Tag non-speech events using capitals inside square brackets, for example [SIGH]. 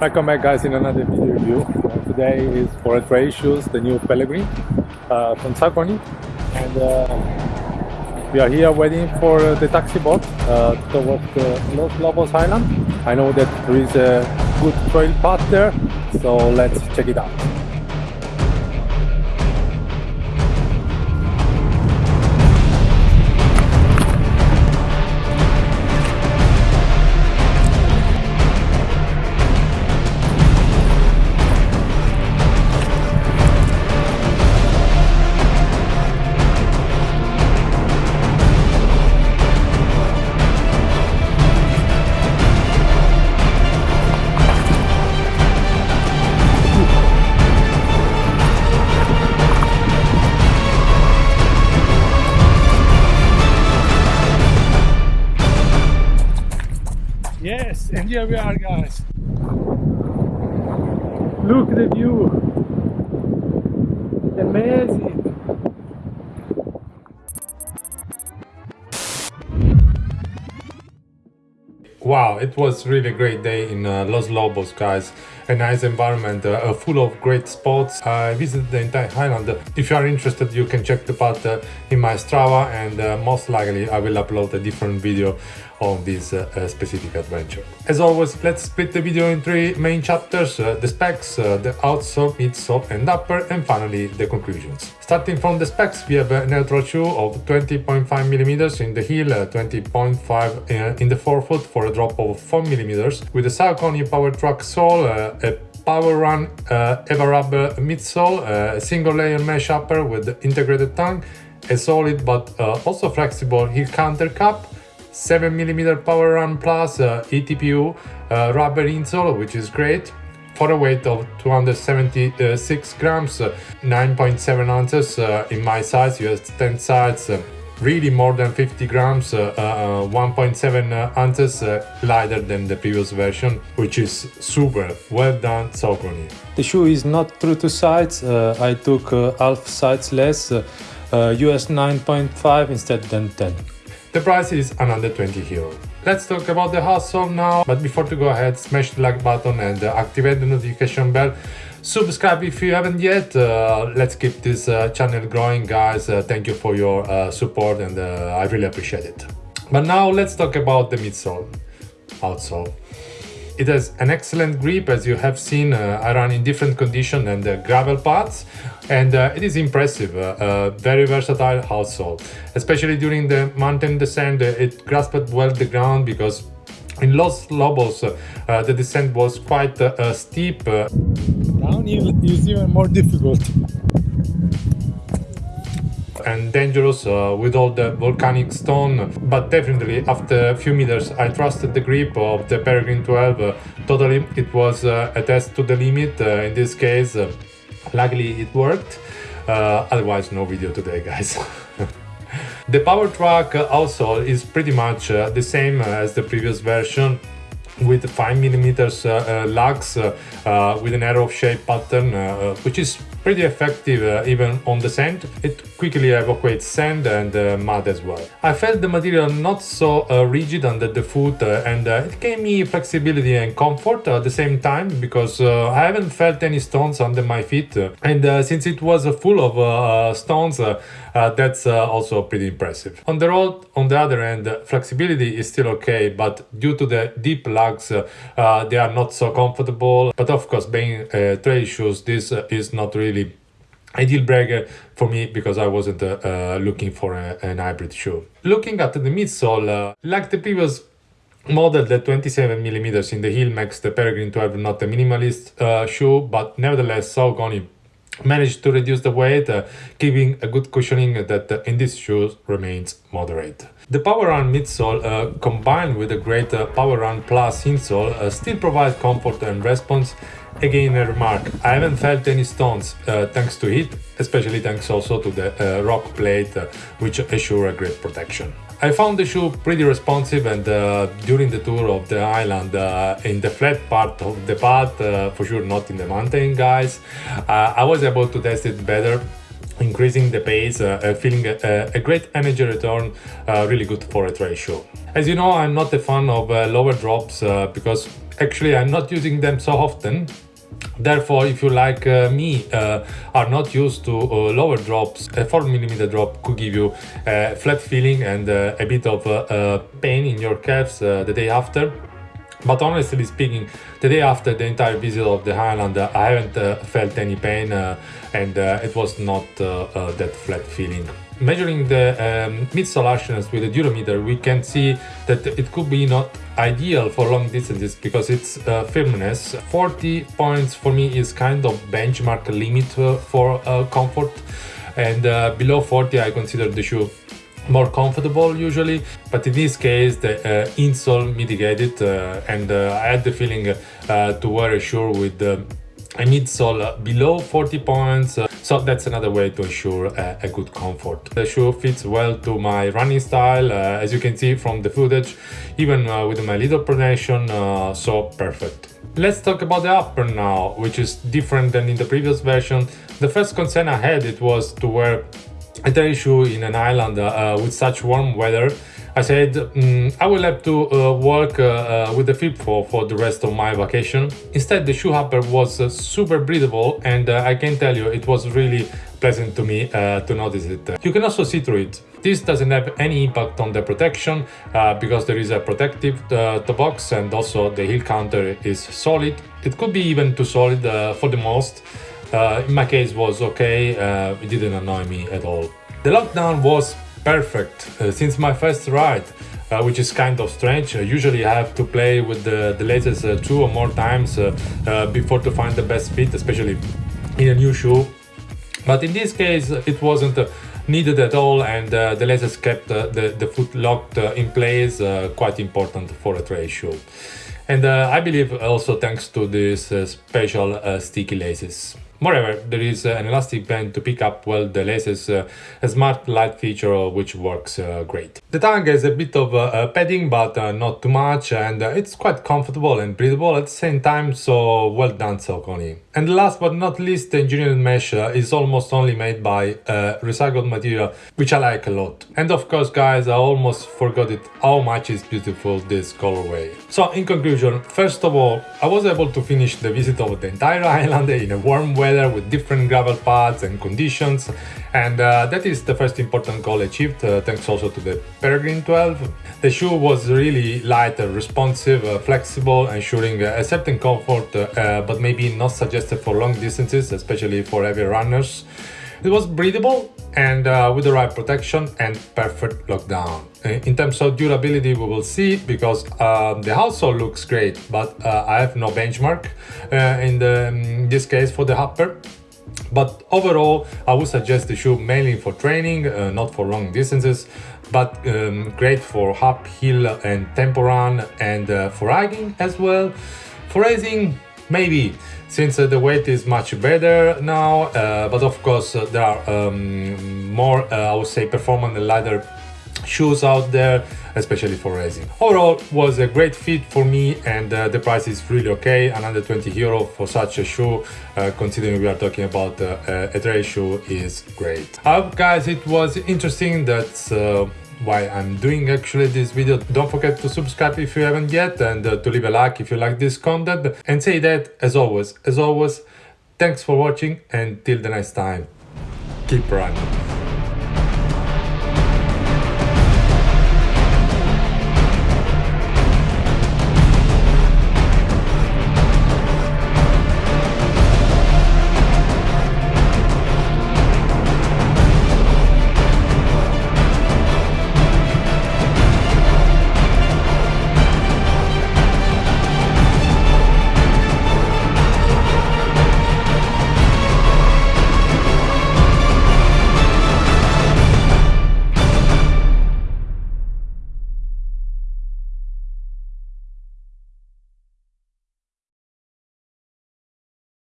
Welcome back guys in another video review. Uh, today is for trail shoes, the new Peregrine uh, from Saucony and uh, we are here waiting for the taxi boat uh, towards Los Lobos Island. I know that there is a good trail path there, so let's check it out. And here we are guys. Look at the view. Amazing. Wow, it was really a great day in uh, Los Lobos, guys. A nice environment, uh, full of great spots. I visited the entire island. If you are interested, you can check the path uh, in my Strava and uh, most likely I will upload a different video on this uh, uh, specific adventure. As always, let's split the video in three main chapters, the specs, the outsole, midsole and upper, and finally the conclusions. Starting from the specs, we have a neutral shoe of 20.5 millimeters in the heel, 20.5 in the forefoot for a drop of 4 millimeters, with a Saucony Power Track sole, uh, a Power Run uh, Evarub midsole, uh, a single layer mesh upper with integrated tongue, a solid but uh, also flexible heel counter cup, 7mm Power Run Plus uh, ETPU uh, rubber insole, which is great, for a weight of 276 grams, uh, 9.7 ounces uh, in my size, US 10 size, really more than 50 grams, uh, uh, uh 1.7 uh, ounces uh, lighter than the previous version, which is super well done Saucony. The shoe is not true to size, uh, I took half size less, US 9.5 instead than 10. The price is another 20 euro. Let's talk about the outsole now, but before to go ahead, smash the like button and activate the notification bell subscribe if you haven't yet. Uh, let's keep this uh, channel growing guys. Uh, thank you for your uh, support and uh, i really appreciate it. But now let's talk about the midsole. Outsole. It has an excellent grip as you have seen uh, i run in different conditions and the gravel paths and it is impressive very versatile outsole. Especially during the mountain descent it grasped well the ground because in Los Lobos, the descent was quite steep. Downhill is even more difficult. And dangerous uh, with all the volcanic stone, but definitely after a few meters I trusted the grip of the Peregrine 12 uh, totally. It was uh, a test to the limit, uh, in this case luckily it worked, otherwise no video today guys. [LAUGHS] The Power Track also is pretty much uh, the same as the previous version with 5mm uh, uh, lugs uh, with an arrow shape pattern which is pretty effective uh, even on the sand. It quickly evacuates sand and uh, mud as well. I felt the material not so uh, rigid under the foot uh, and uh, it gave me flexibility and comfort at the same time because uh, I haven't felt any stones under my feet and since it was full of stones that's also pretty impressive. On the road, on the other end, flexibility is still okay but due to the deep lugs they are not so comfortable but of course being trail shoes this is not really a deal breaker for me because I wasn't uh, uh, looking for a, an hybrid shoe. Looking at the midsole, uh, like the previous model, the 27 millimeters in the heel makes the Peregrine 12 not a minimalist uh, shoe, but nevertheless so Saucony managed to reduce the weight, uh, giving a good cushioning that uh, in these shoes remains moderate. The Power Run midsole uh, combined with the great uh, Power Run Plus insole uh, still provides comfort and response Again a remark, I haven't felt any stones uh, thanks to it, especially thanks also to the rock plate which assure a great protection. I found the shoe pretty responsive and uh, during the tour of the island uh, in the flat part of the path, uh, for sure not in the mountain guys, I was able to test it better increasing the pace, uh, uh, feeling a, a, great energy return, uh, really good for a trail shoe. As you know, I'm not a fan of lower drops because Actually, I'm not using them so often. Therefore, if you like uh, me uh, are not used to uh, lower drops, a 4mm drop could give you a flat feeling and uh, a bit of uh, uh, pain in your calves the day after. But honestly speaking, the day after the entire visit of the Highland, I haven't felt any pain and it was not that flat feeling measuring the um, midsole harshness with a durometer, we can see that it could be not ideal for long distances because its uh, firmness. 40 points for me is kind of benchmark limit uh, for uh, comfort. And uh, below 40 I consider the shoe more comfortable usually. But in this case the uh, insole mitigated uh, and I had the feeling to wear a shoe with a midsole below 40 points so that's another way to ensure uh, a good comfort. The shoe fits well to my running style, uh, as you can see from the footage, even uh, with my little pronation, uh, so perfect. Let's talk about the upper now, which is different than in the previous version. The first concern I had it was to wear a trail shoe in an island uh, with such warm weather I said mm, I will have to uh, work uh, uh, with the flip for, for the rest of my vacation. Instead, the shoe upper was uh, super breathable and uh, I can tell you it was really pleasant to me uh, to notice it. You can also see through it. This doesn't have any impact on the protection because there is a protective toe box and also the heel counter is solid. It could be even too solid for the most. in my case was okay, it didn't annoy me at all. The lockdown was perfect uh, since my first ride, uh, which is kind of strange. Uh, usually I have to play with the, the uh, two or more times uh, uh, before to find the best fit, especially in a new shoe. But in this case, it wasn't needed at all and the lasers kept the, the foot locked in place, quite important for a trail shoe. And I believe also thanks to these special sticky laces. Moreover, there is uh, an elastic band to pick up well the laces, uh, a smart light feature which works uh, great. The tongue has a bit of padding but not too much and it's quite comfortable and breathable at the same time so well done Saucony. And last but not least the engineered mesh is almost only made by uh, recycled material which I like a lot. And of course guys I almost forgot it how much is beautiful this colorway. So in conclusion, first of all I was able to finish the visit of the entire [LAUGHS] island in a warm weather with different gravel paths and conditions and uh, that is the first important goal achieved uh, thanks also to the Peregrine 12. The shoe was really light, uh, responsive, uh, flexible, ensuring a certain comfort uh, but maybe not suggested for long distances, especially for heavy runners. It was breathable and uh, with the right protection and perfect lockdown. In terms of durability, we will see because uh, the outsole looks great, but uh, I have no benchmark uh, in, the, in this case for the upper. But overall, I would suggest the shoe mainly for training, uh, not for long distances, but um, great for uphill and tempo run and uh, for hiking as well. For racing, maybe since uh, the weight is much better now uh, but of course uh, there are um, more uh, I would say performance lighter shoes out there especially for racing overall was a great fit for me and uh, the price is really okay another 20 euro for such a shoe uh, considering we are talking about a trail shoe is great I hope guys it was interesting that's why I'm doing actually this video. Don't forget to subscribe if you haven't yet and uh, to leave a like if you like this content. And say that, as always, as always, thanks for watching and till the next time, keep running.